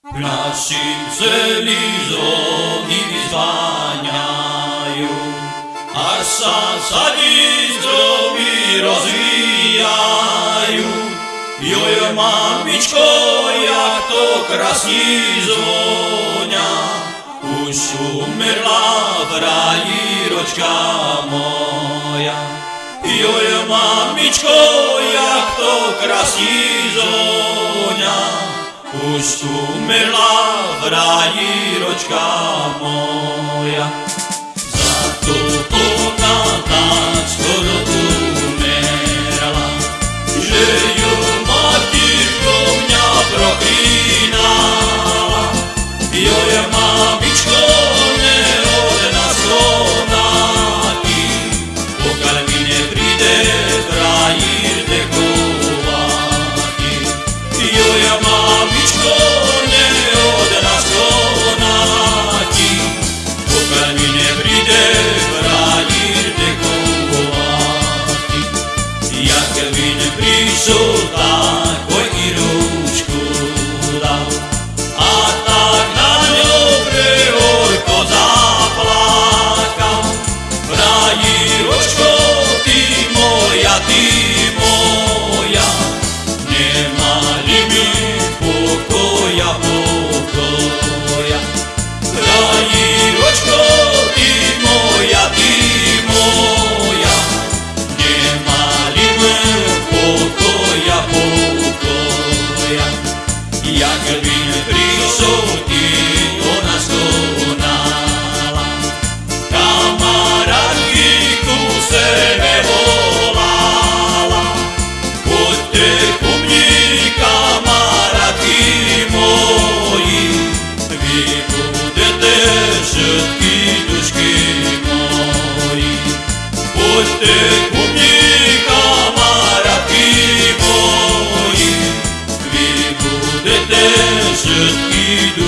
K našim celizom nimi zváňajú, až sa sadí zdroby rozvíjajú. Joj, mamičko, jak to krásni zvoňa, už umrla v raji ročka moja. Joj, mamičko, jak to krásni zvoňa, už umrla v ráji ročka moja, za to ona tak skoro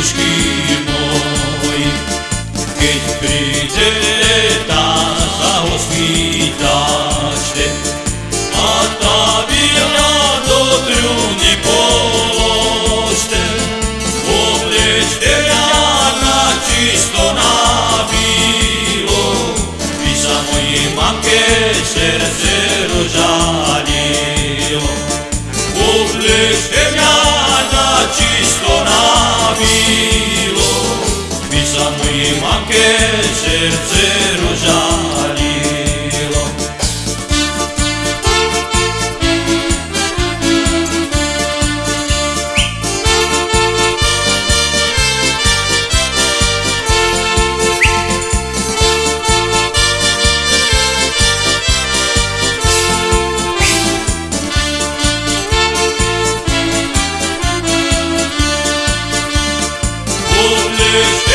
Дедушки Bude stemljana čisto na milo. Pisano je manke Srce